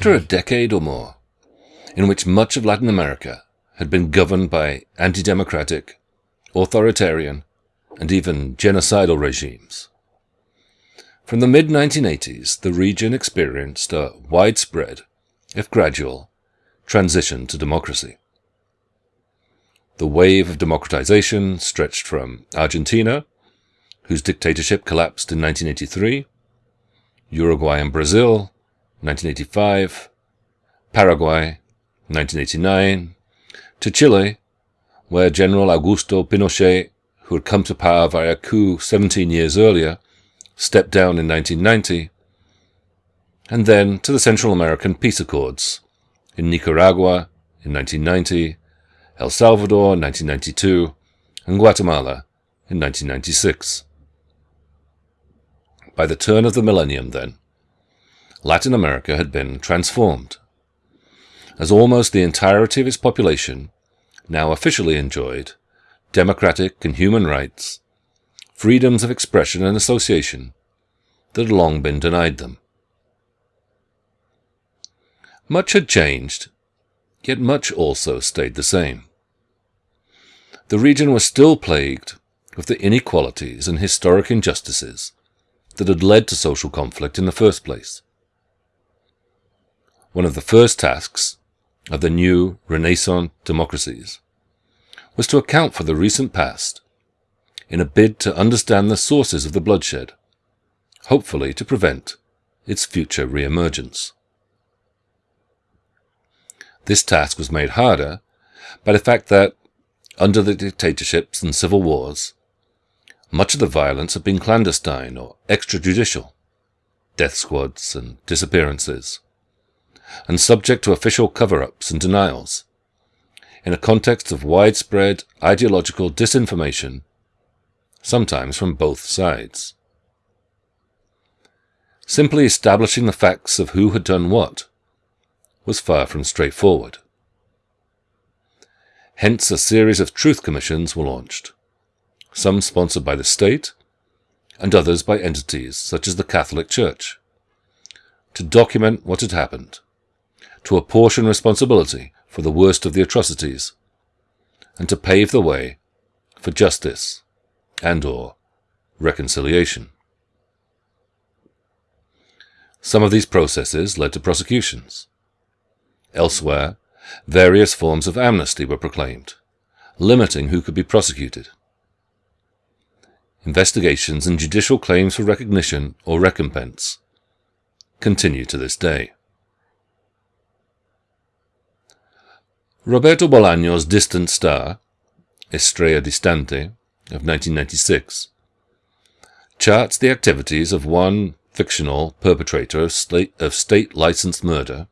After a decade or more, in which much of Latin America had been governed by anti-democratic, authoritarian, and even genocidal regimes, from the mid-1980s the region experienced a widespread, if gradual, transition to democracy. The wave of democratization stretched from Argentina, whose dictatorship collapsed in 1983, Uruguay and Brazil, 1985, Paraguay, 1989, to Chile, where General Augusto Pinochet, who had come to power via a coup 17 years earlier, stepped down in 1990, and then to the Central American peace accords in Nicaragua in 1990, El Salvador in 1992, and Guatemala in 1996. By the turn of the millennium, then, Latin America had been transformed, as almost the entirety of its population now officially enjoyed democratic and human rights, freedoms of expression and association that had long been denied them. Much had changed, yet much also stayed the same the region was still plagued with the inequalities and historic injustices that had led to social conflict in the first place. One of the first tasks of the new Renaissance democracies was to account for the recent past in a bid to understand the sources of the bloodshed, hopefully to prevent its future re-emergence. This task was made harder by the fact that under the dictatorships and civil wars, much of the violence had been clandestine or extrajudicial, death squads and disappearances, and subject to official cover-ups and denials, in a context of widespread ideological disinformation, sometimes from both sides. Simply establishing the facts of who had done what was far from straightforward. Hence a series of truth commissions were launched, some sponsored by the state, and others by entities such as the Catholic Church, to document what had happened, to apportion responsibility for the worst of the atrocities, and to pave the way for justice and or reconciliation. Some of these processes led to prosecutions. Elsewhere, various forms of amnesty were proclaimed, limiting who could be prosecuted. Investigations and judicial claims for recognition or recompense continue to this day. Roberto Bolaño's Distant Star, Estrella Distante, of 1996, charts the activities of one fictional perpetrator of state, of state licensed murder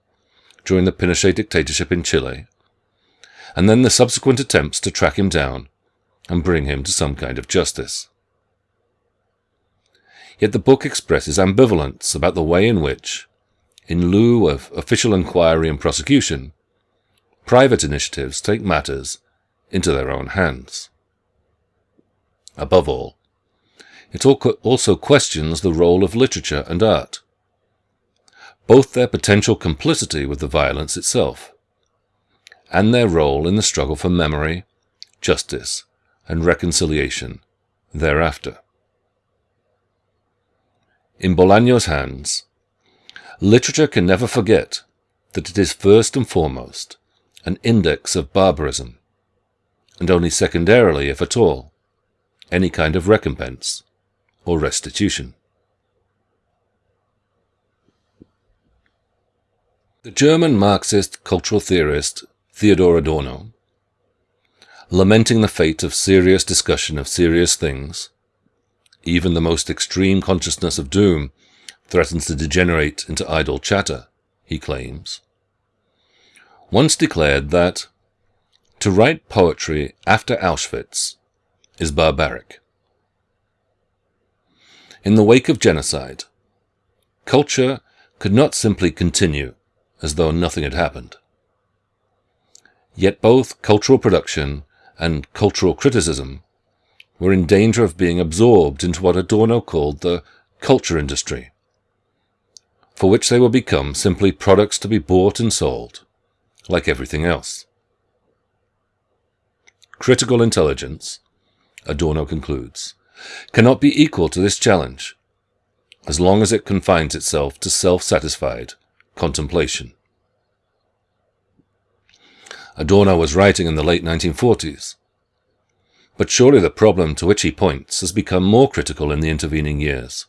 during the Pinochet dictatorship in Chile, and then the subsequent attempts to track him down and bring him to some kind of justice. Yet the book expresses ambivalence about the way in which, in lieu of official inquiry and prosecution, private initiatives take matters into their own hands. Above all, it also questions the role of literature and art, both their potential complicity with the violence itself, and their role in the struggle for memory, justice, and reconciliation thereafter. In Bolaño's hands, literature can never forget that it is first and foremost an index of barbarism, and only secondarily, if at all, any kind of recompense or restitution. The German Marxist cultural theorist Theodor Adorno, lamenting the fate of serious discussion of serious things, even the most extreme consciousness of doom threatens to degenerate into idle chatter, he claims, once declared that to write poetry after Auschwitz is barbaric. In the wake of genocide, culture could not simply continue as though nothing had happened. Yet both cultural production and cultural criticism were in danger of being absorbed into what Adorno called the culture industry, for which they will become simply products to be bought and sold, like everything else. Critical intelligence, Adorno concludes, cannot be equal to this challenge, as long as it confines itself to self-satisfied contemplation. Adorno was writing in the late 1940s, but surely the problem to which he points has become more critical in the intervening years,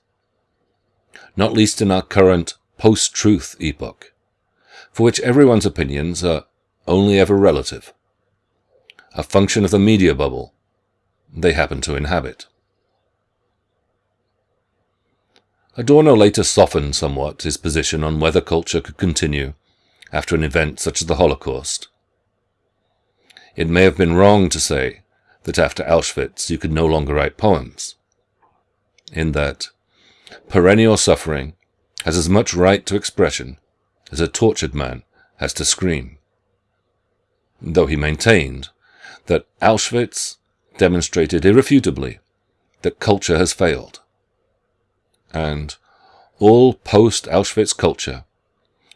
not least in our current post-truth epoch, for which everyone's opinions are only ever relative, a function of the media bubble they happen to inhabit. Adorno later softened somewhat his position on whether culture could continue after an event such as the Holocaust. It may have been wrong to say that after Auschwitz you could no longer write poems, in that perennial suffering has as much right to expression as a tortured man has to scream. Though he maintained that Auschwitz demonstrated irrefutably that culture has failed. And all post-Auschwitz culture,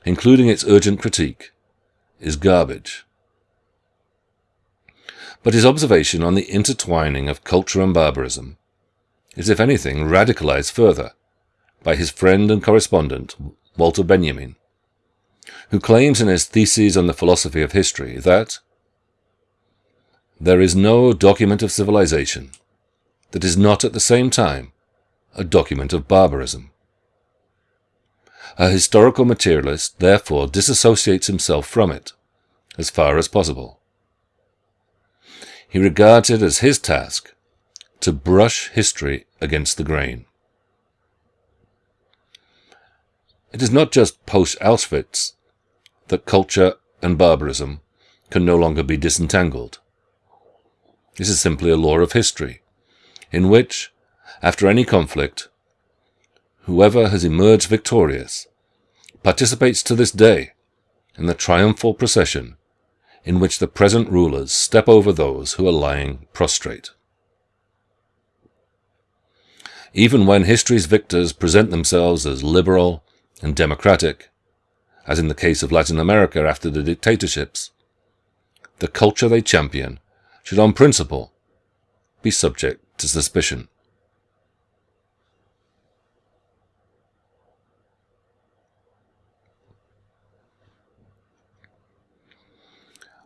including its urgent critique, is garbage. But his observation on the intertwining of culture and barbarism is, if anything, radicalized further by his friend and correspondent, Walter Benjamin, who claims in his Theses on the Philosophy of History that there is no document of civilization that is not at the same time a document of barbarism. A historical materialist therefore disassociates himself from it as far as possible. He regards it as his task to brush history against the grain. It is not just post-Auschwitz that culture and barbarism can no longer be disentangled. This is simply a law of history, in which, after any conflict, whoever has emerged victorious participates to this day in the triumphal procession in which the present rulers step over those who are lying prostrate. Even when history's victors present themselves as liberal and democratic, as in the case of Latin America after the dictatorships, the culture they champion should on principle be subject to suspicion.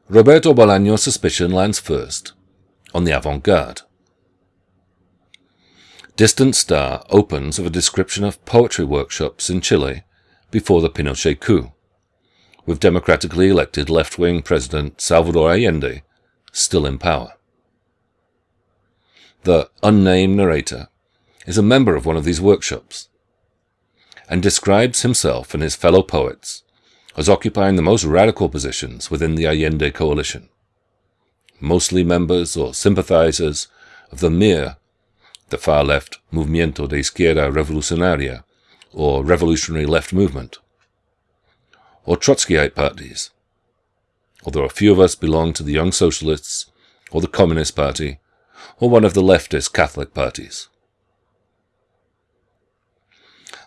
Roberto Bolaño's suspicion lands first on the avant-garde. Distant Star opens with a description of poetry workshops in Chile before the Pinochet coup, with democratically elected left-wing President Salvador Allende still in power. The unnamed narrator is a member of one of these workshops and describes himself and his fellow poets as occupying the most radical positions within the Allende coalition, mostly members or sympathizers of the MIR, the far-left Movimiento de Izquierda Revolucionaria, or Revolutionary Left Movement, or Trotskyite parties, although a few of us belong to the Young Socialists, or the Communist Party, or one of the leftist Catholic parties.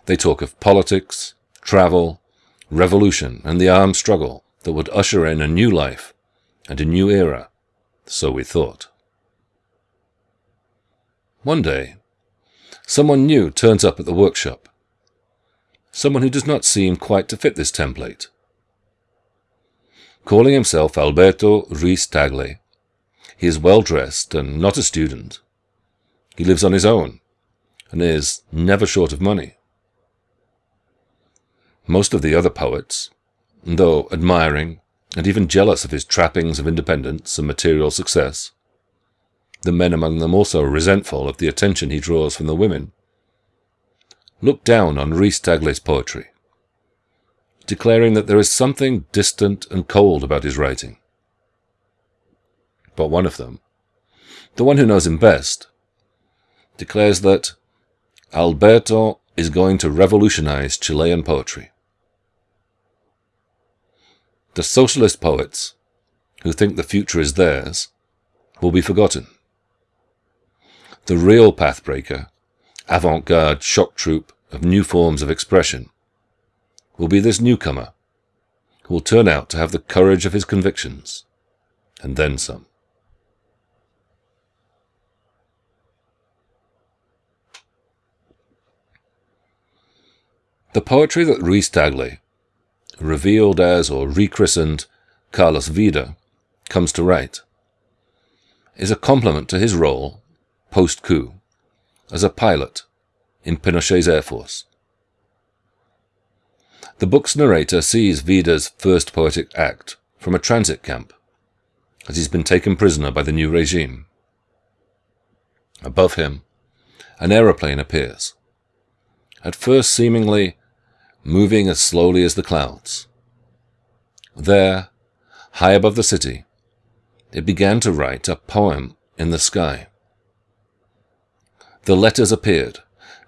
They talk of politics, travel, revolution, and the armed struggle that would usher in a new life and a new era, so we thought. One day, someone new turns up at the workshop. Someone who does not seem quite to fit this template. Calling himself Alberto Ruiz Tagle, he is well dressed and not a student. He lives on his own and is never short of money. Most of the other poets, though admiring and even jealous of his trappings of independence and material success, the men among them also resentful of the attention he draws from the women, look down on Ruiz Tagle's poetry declaring that there is something distant and cold about his writing. But one of them, the one who knows him best, declares that Alberto is going to revolutionize Chilean poetry. The socialist poets, who think the future is theirs, will be forgotten. The real pathbreaker, avant-garde shock troop of new forms of expression, will be this newcomer who will turn out to have the courage of his convictions, and then some. The poetry that Ruiz Tagle, revealed as or rechristened Carlos Wieder, comes to write, is a complement to his role, post-coup, as a pilot in Pinochet's Air Force. The book's narrator sees Wieder's first poetic act from a transit camp, as he's been taken prisoner by the new regime. Above him, an aeroplane appears, at first seemingly moving as slowly as the clouds. There, high above the city, it began to write a poem in the sky. The letters appeared,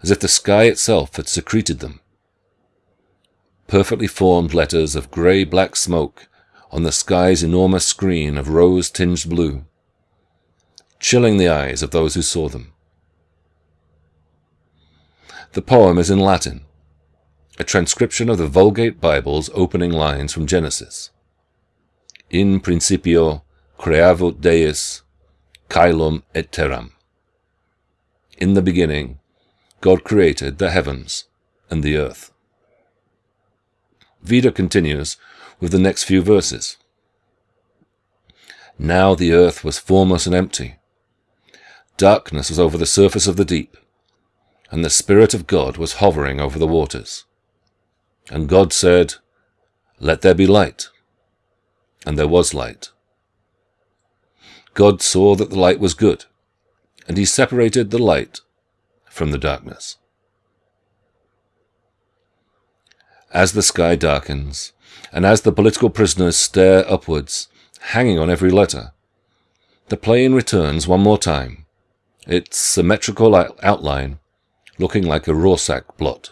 as if the sky itself had secreted them. Perfectly formed letters of grey-black smoke on the sky's enormous screen of rose-tinged blue, chilling the eyes of those who saw them. The poem is in Latin, a transcription of the Vulgate Bible's opening lines from Genesis. In principio creavit Deus caelum et terram. In the beginning, God created the heavens and the earth. Wieder continues with the next few verses. Now the earth was formless and empty. Darkness was over the surface of the deep, and the Spirit of God was hovering over the waters. And God said, Let there be light. And there was light. God saw that the light was good, and he separated the light from the darkness. As the sky darkens, and as the political prisoners stare upwards, hanging on every letter, the plane returns one more time, its symmetrical outline looking like a Rorschach blot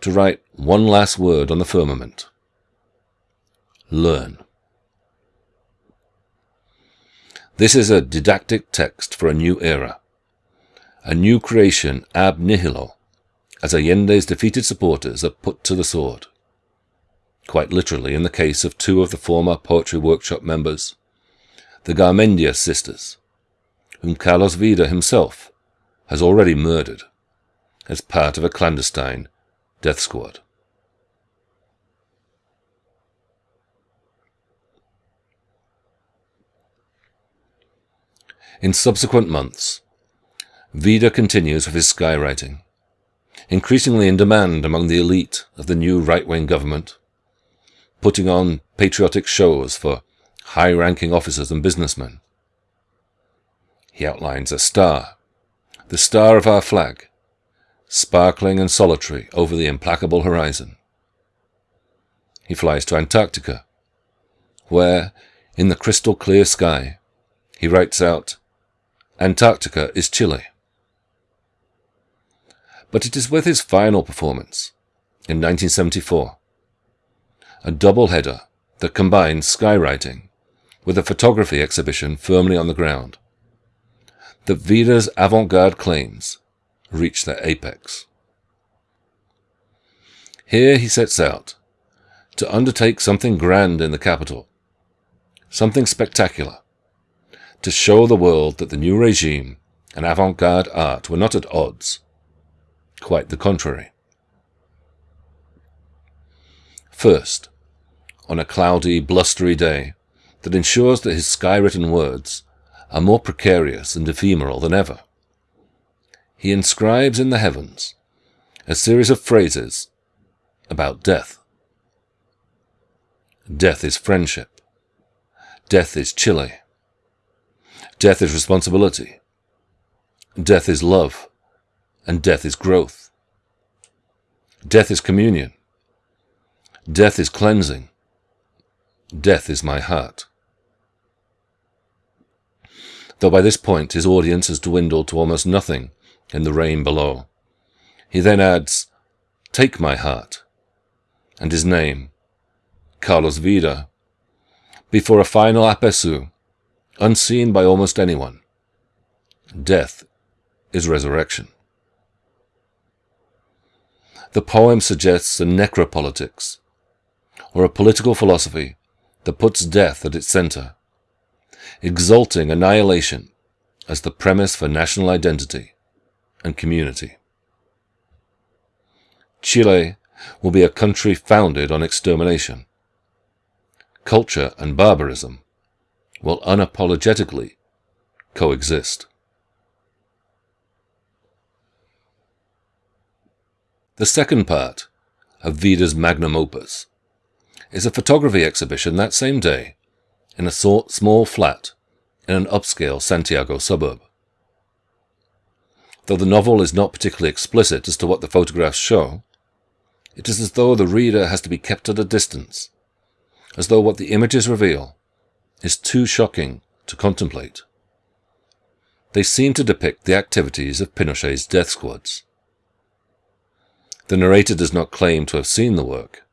to write one last word on the firmament. Learn. This is a didactic text for a new era, a new creation ab nihilo, as Allende's defeated supporters are put to the sword. Quite literally in the case of two of the former Poetry Workshop members, the Garmendia sisters, whom Carlos Wieder himself has already murdered as part of a clandestine Death Squad. In subsequent months, Wieder continues with his skywriting, increasingly in demand among the elite of the new right-wing government, putting on patriotic shows for high-ranking officers and businessmen. He outlines a star, the star of our flag, sparkling and solitary over the implacable horizon. He flies to Antarctica, where, in the crystal clear sky, he writes out, Antarctica is chilly. But it is with his final performance, in 1974, a double-header that combines skywriting with a photography exhibition firmly on the ground, that Wieder's avant-garde claims reach their apex. Here he sets out to undertake something grand in the capital, something spectacular, to show the world that the new regime and avant-garde art were not at odds. Quite the contrary. First, on a cloudy, blustery day that ensures that his sky-written words are more precarious and ephemeral than ever he inscribes in the heavens a series of phrases about death. Death is friendship. Death is chilly. Death is responsibility. Death is love. And death is growth. Death is communion. Death is cleansing. Death is my heart. Though by this point his audience has dwindled to almost nothing in the rain below. He then adds, Take my heart, and his name, Carlos Wieder, before a final aperçu, unseen by almost anyone. Death is resurrection. the poem suggests a necropolitics, or a political philosophy that puts death at its center, exalting annihilation as the premise for national identity and community. Chile will be a country founded on extermination. Culture and barbarism will unapologetically coexist. The second part of Wieder's magnum opus is a photography exhibition that same day in a sort small flat in an upscale Santiago suburb. Though the novel is not particularly explicit as to what the photographs show, it is as though the reader has to be kept at a distance, as though what the images reveal is too shocking to contemplate. They seem to depict the activities of Pinochet's death squads. The narrator does not claim to have seen the work,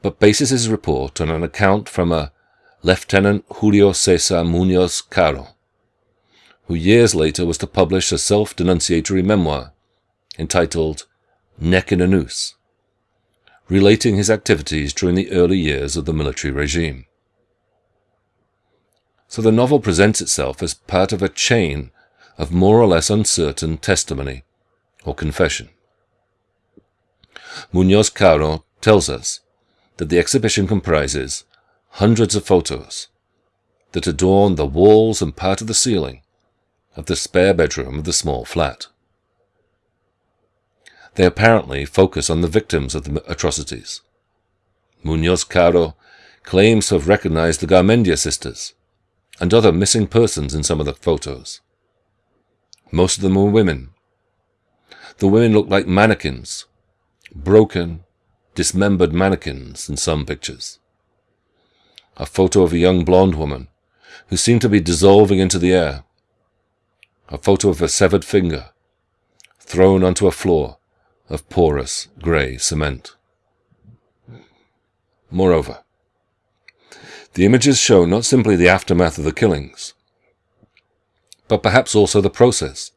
but bases his report on an account from a Lieutenant Julio Cesar Munoz Caro, who years later was to publish a self-denunciatory memoir entitled Neck in a Noose, relating his activities during the early years of the military regime. So the novel presents itself as part of a chain of more or less uncertain testimony or confession. Munoz Caro tells us that the exhibition comprises hundreds of photos that adorn the walls and part of the ceiling of the spare bedroom of the small flat. They apparently focus on the victims of the atrocities. Munoz Caro claims to have recognized the Garmendia sisters and other missing persons in some of the photos. Most of them were women. The women looked like mannequins broken, dismembered mannequins in some pictures. A photo of a young blonde woman who seemed to be dissolving into the air. A photo of a severed finger thrown onto a floor of porous grey cement. Moreover, the images show not simply the aftermath of the killings, but perhaps also the process,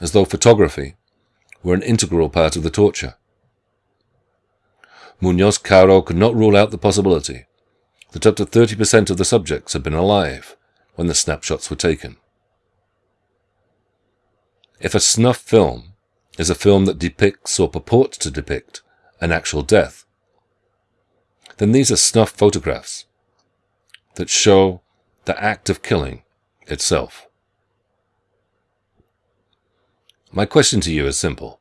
as though photography were an integral part of the torture. Munoz Caro could not rule out the possibility that up to 30% of the subjects had been alive when the snapshots were taken. If a snuff film is a film that depicts or purports to depict an actual death, then these are snuff photographs that show the act of killing itself. My question to you is simple.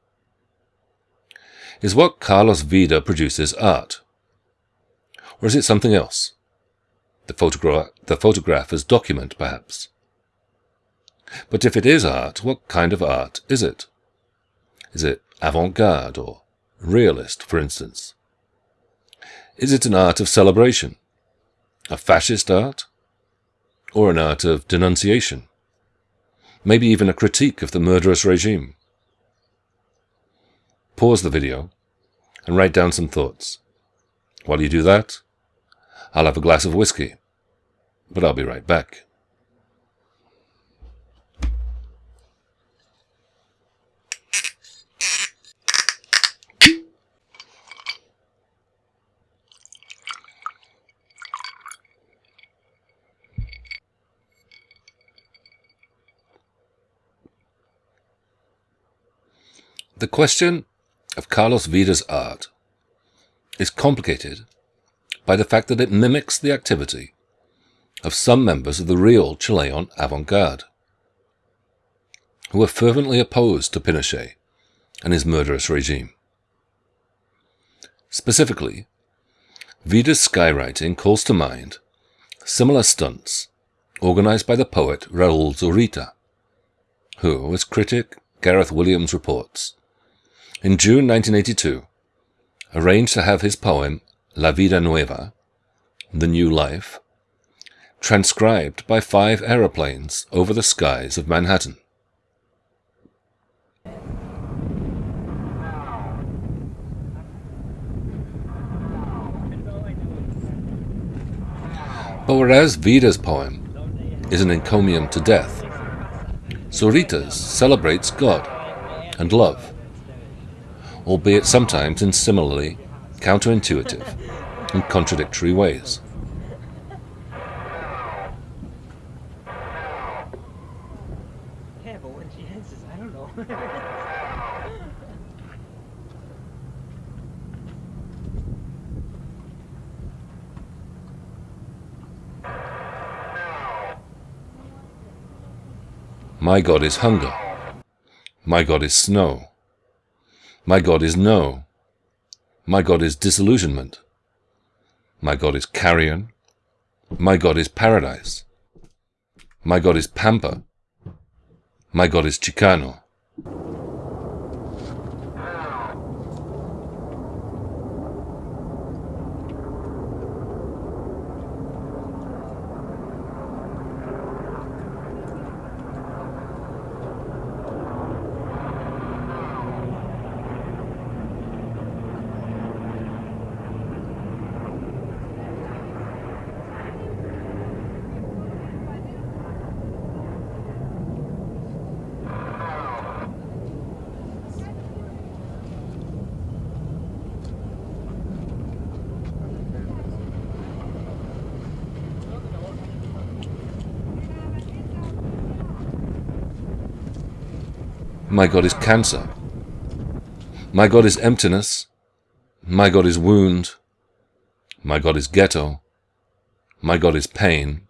Is what Carlos Wieder produces art? Or is it something else? The photograph, the photograph as document, perhaps. But if it is art, what kind of art is it? Is it avant-garde or realist, for instance? Is it an art of celebration? A fascist art? Or an art of denunciation? maybe even a critique of the murderous regime. Pause the video and write down some thoughts. While you do that, I'll have a glass of whiskey, but I'll be right back. The question of Carlos Wieder's art is complicated by the fact that it mimics the activity of some members of the real Chilean avant-garde, who were fervently opposed to Pinochet and his murderous regime. Specifically, Wieder's skywriting calls to mind similar stunts organized by the poet Raul Zurita, who, as critic Gareth Williams reports, in June 1982, arranged to have his poem La Vida Nueva, The New Life, transcribed by five aeroplanes over the skies of Manhattan. But whereas Wieder's poem is an encomium to death, Zurita's celebrates God and love albeit sometimes in similarly counterintuitive and contradictory ways. Yeah, but when she answers, I don't know. My God is hunger. My God is snow. My God is no. My God is disillusionment. My God is carrion. My God is paradise. My God is pampa. My God is Chicano. My God is cancer. My God is emptiness. My God is wound. My God is ghetto. My God is pain.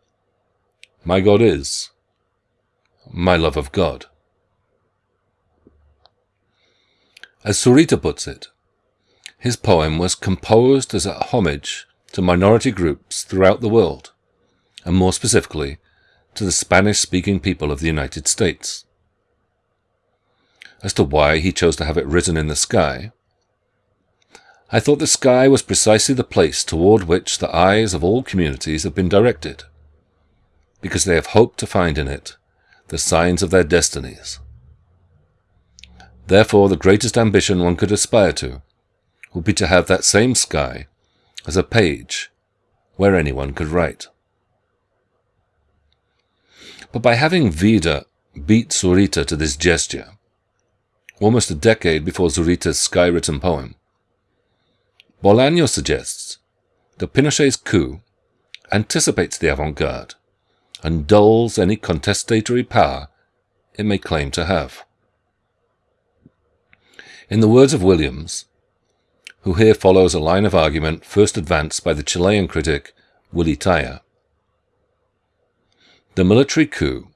My God is my love of God. As Zurita puts it, his poem was composed as a homage to minority groups throughout the world, and more specifically to the Spanish-speaking people of the United States as to why he chose to have it written in the sky. I thought the sky was precisely the place toward which the eyes of all communities have been directed, because they have hoped to find in it the signs of their destinies. Therefore, the greatest ambition one could aspire to would be to have that same sky as a page where anyone could write. But by having Wieder beat Zurita to this gesture, almost a decade before Zurita's sky-written poem. Bolaño suggests that Pinochet's coup anticipates the avant-garde and dulls any contestatory power it may claim to have. In the words of Williams, who here follows a line of argument first advanced by the Chilean critic Willy Thayer, the military coup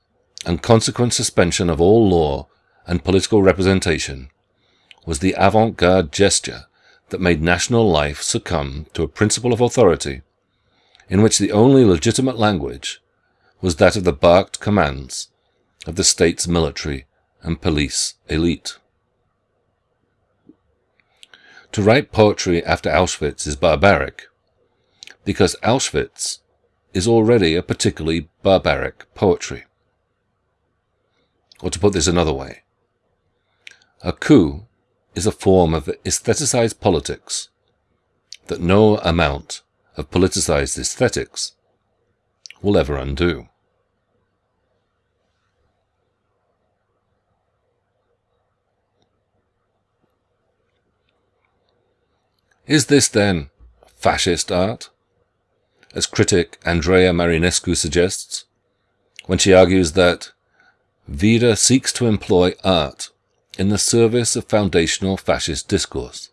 and consequent suspension of all law and political representation was the avant-garde gesture that made national life succumb to a principle of authority in which the only legitimate language was that of the barked commands of the state's military and police elite. To write poetry after Auschwitz is barbaric, because Auschwitz is already a particularly barbaric poetry. Or to put this another way, a coup is a form of aestheticized politics that no amount of politicized aesthetics will ever undo. Is this then fascist art? As critic Andrea Marinescu suggests, when she argues that Wieder seeks to employ art in the service of foundational fascist discourse.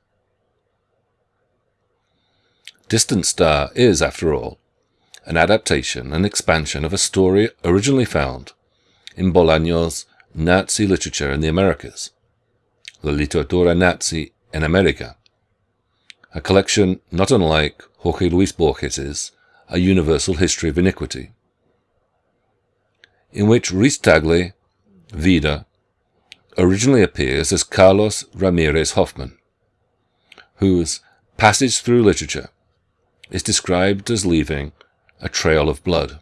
Distant Star is, after all, an adaptation and expansion of a story originally found in Bolaño's Nazi literature in the Americas, La Literatura Nazi en America, a collection not unlike Jorge Luis Borges's A Universal History of Iniquity, in which Tagle, Wieder, originally appears as Carlos Ramirez Hoffman, whose passage through literature is described as leaving a trail of blood.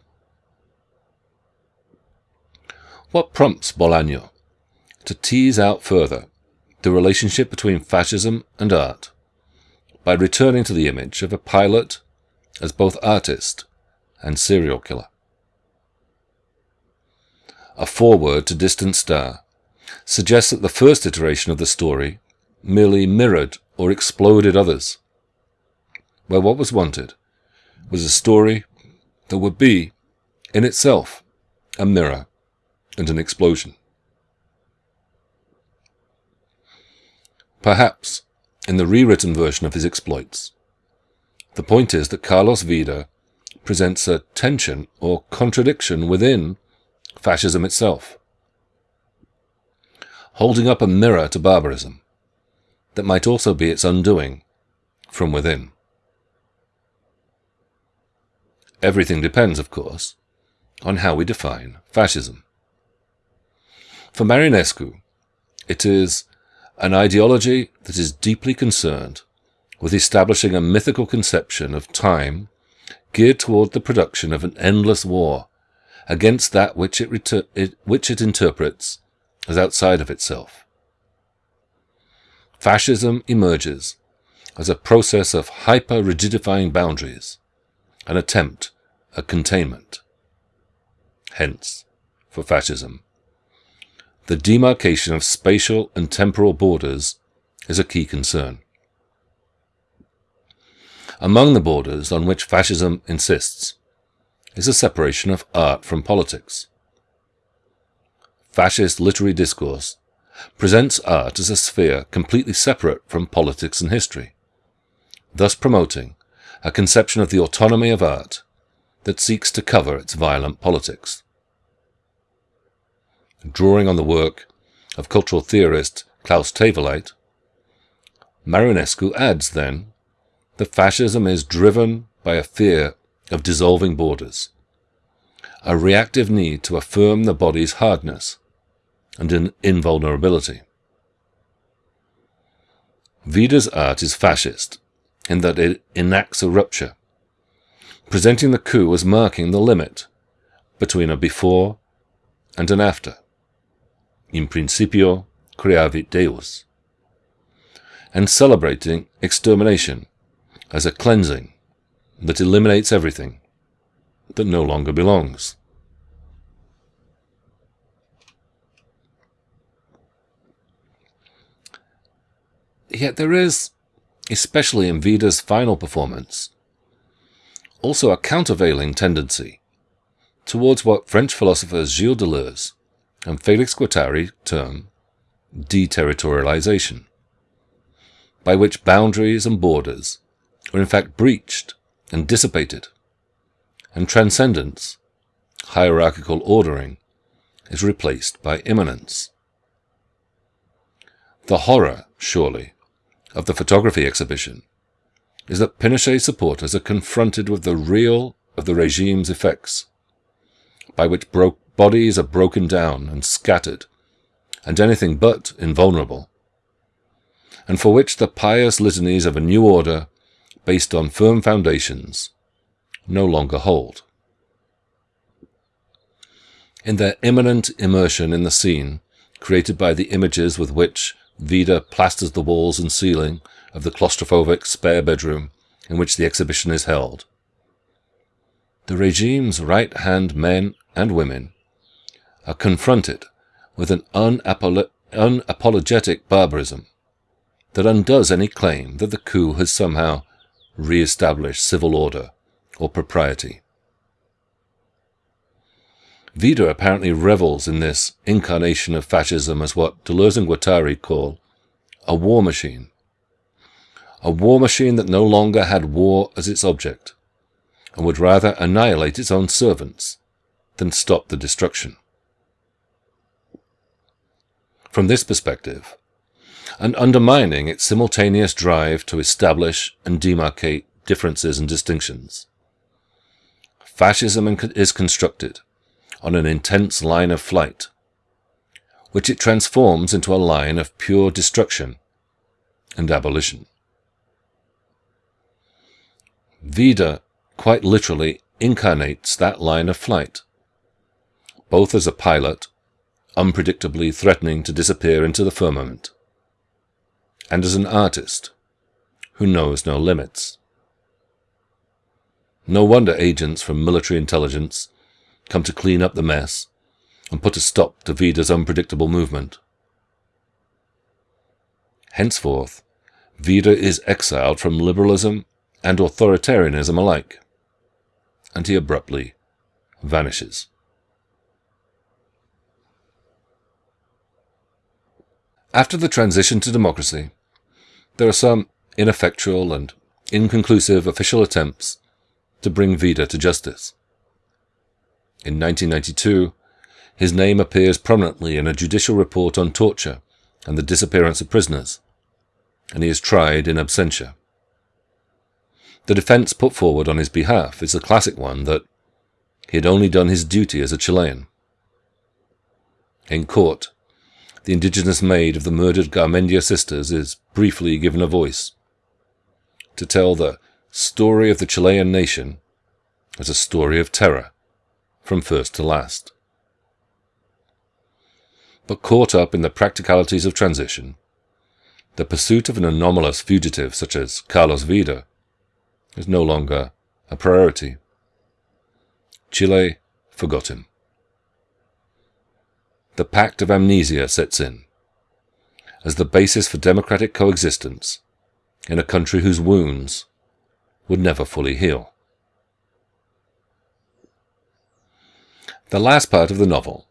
What prompts Bolaño to tease out further the relationship between fascism and art by returning to the image of a pilot as both artist and serial killer? A foreword to Distant Star suggests that the first iteration of the story merely mirrored or exploded others, where what was wanted was a story that would be, in itself, a mirror and an explosion. Perhaps, in the rewritten version of his exploits, the point is that Carlos Wieder presents a tension or contradiction within fascism itself, holding up a mirror to barbarism that might also be its undoing from within. Everything depends, of course, on how we define fascism. For Marinescu, it is an ideology that is deeply concerned with establishing a mythical conception of time geared toward the production of an endless war against that which it, it, which it interprets as outside of itself. Fascism emerges as a process of hyper-rigidifying boundaries, an attempt at containment. Hence, for fascism, the demarcation of spatial and temporal borders is a key concern. Among the borders on which fascism insists is the separation of art from politics. Fascist literary discourse presents art as a sphere completely separate from politics and history, thus promoting a conception of the autonomy of art that seeks to cover its violent politics. Drawing on the work of cultural theorist Klaus Theweleit, Marinescu adds, then, that fascism is driven by a fear of dissolving borders, a reactive need to affirm the body's hardness and an invulnerability. Wieder's art is fascist in that it enacts a rupture, presenting the coup as marking the limit between a before and an after. In principio creavit Deus. And celebrating extermination as a cleansing that eliminates everything that no longer belongs. Yet there is, especially in Wieder's final performance, also a countervailing tendency towards what French philosophers Gilles Deleuze and Felix Guattari term deterritorialization, by which boundaries and borders are in fact breached and dissipated, and transcendence, hierarchical ordering, is replaced by immanence. The horror, surely, of the photography exhibition is that Pinochet supporters are confronted with the real of the regime's effects, by which bodies are broken down and scattered, and anything but invulnerable, and for which the pious litanies of a new order based on firm foundations no longer hold. In their immanent immersion in the scene created by the images with which Wieder plasters the walls and ceiling of the claustrophobic spare bedroom in which the exhibition is held, the regime's right-hand men and women are confronted with an unapolo unapologetic barbarism that undoes any claim that the coup has somehow re-established civil order or propriety. Wieder apparently revels in this incarnation of fascism as what Deleuze and Guattari call a war machine. A war machine that no longer had war as its object, and would rather annihilate its own servants than stop the destruction. From this perspective, and undermining its simultaneous drive to establish and demarcate differences and distinctions. Fascism is constructed on an intense line of flight, which it transforms into a line of pure destruction and abolition. Wieder quite literally incarnates that line of flight, both as a pilot, unpredictably threatening to disappear into the firmament, and as an artist who knows no limits. No wonder agents from military intelligence come to clean up the mess and put a stop to Wieder's unpredictable movement. Henceforth, Wieder is exiled from liberalism and authoritarianism alike, and he abruptly vanishes. After the transition to democracy, there are some ineffectual and inconclusive official attempts to bring Wieder to justice. In 1992, his name appears prominently in a judicial report on torture and the disappearance of prisoners, and he is tried in absentia. The defense put forward on his behalf is the classic one that he had only done his duty as a Chilean. In court, the indigenous maid of the murdered Garmendia sisters is briefly given a voice to tell the story of the Chilean nation as a story of terror from first to last. But caught up in the practicalities of transition, the pursuit of an anomalous fugitive such as Carlos Wieder is no longer a priority. Chile forgot him the pact of amnesia sets in as the basis for democratic coexistence in a country whose wounds would never fully heal. The last part of the novel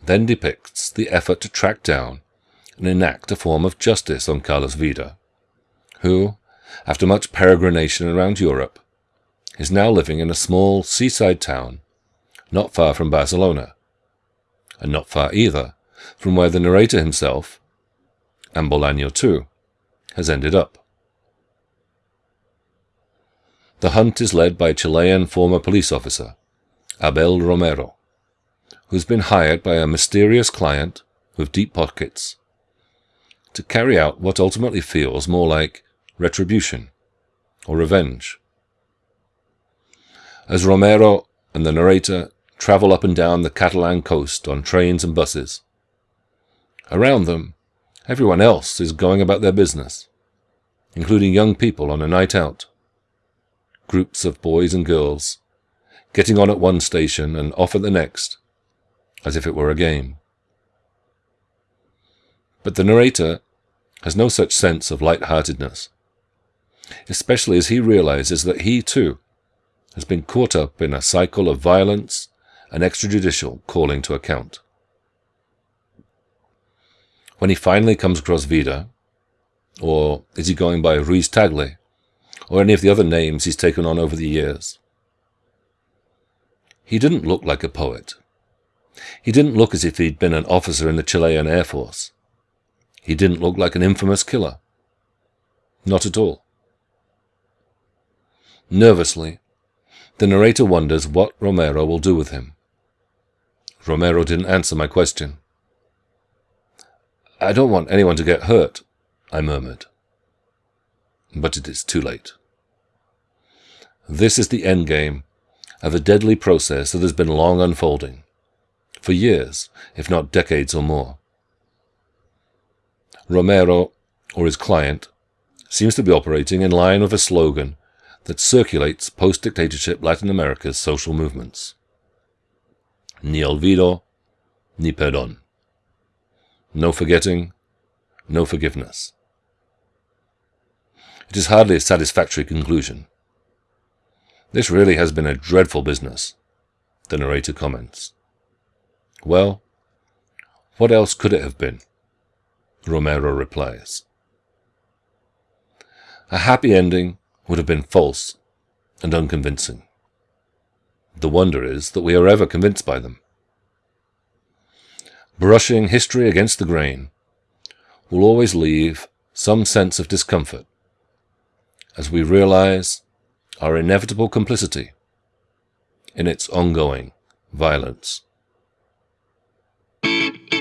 then depicts the effort to track down and enact a form of justice on Carlos Wieder, who, after much peregrination around Europe, is now living in a small seaside town not far from Barcelona, and not far either from where the narrator himself, and Bolaño too, has ended up. The hunt is led by a Chilean former police officer, Abel Romero, who's been hired by a mysterious client with deep pockets to carry out what ultimately feels more like retribution or revenge. As Romero and the narrator travel up and down the Catalan coast on trains and buses. Around them, everyone else is going about their business, including young people on a night out. Groups of boys and girls, getting on at one station and off at the next, as if it were a game. But the narrator has no such sense of light-heartedness, especially as he realizes that he, too, has been caught up in a cycle of violence an extrajudicial calling to account. When he finally comes across Wieder, or is he going by Ruiz Tagle, or any of the other names he's taken on over the years? He didn't look like a poet. He didn't look as if he'd been an officer in the Chilean Air Force. He didn't look like an infamous killer. Not at all. Nervously, the narrator wonders what Romero will do with him. Romero didn't answer my question. I don't want anyone to get hurt, I murmured. But it is too late. This is the endgame of a deadly process that has been long unfolding, for years, if not decades or more. Romero, or his client, seems to be operating in line with a slogan that circulates post-dictatorship Latin America's social movements ni olvido, ni perdón. No forgetting, no forgiveness. It is hardly a satisfactory conclusion. This really has been a dreadful business, the narrator comments. Well, what else could it have been? Romero replies. A happy ending would have been false and unconvincing. The wonder is that we are ever convinced by them. Brushing history against the grain will always leave some sense of discomfort as we realize our inevitable complicity in its ongoing violence. Thank you.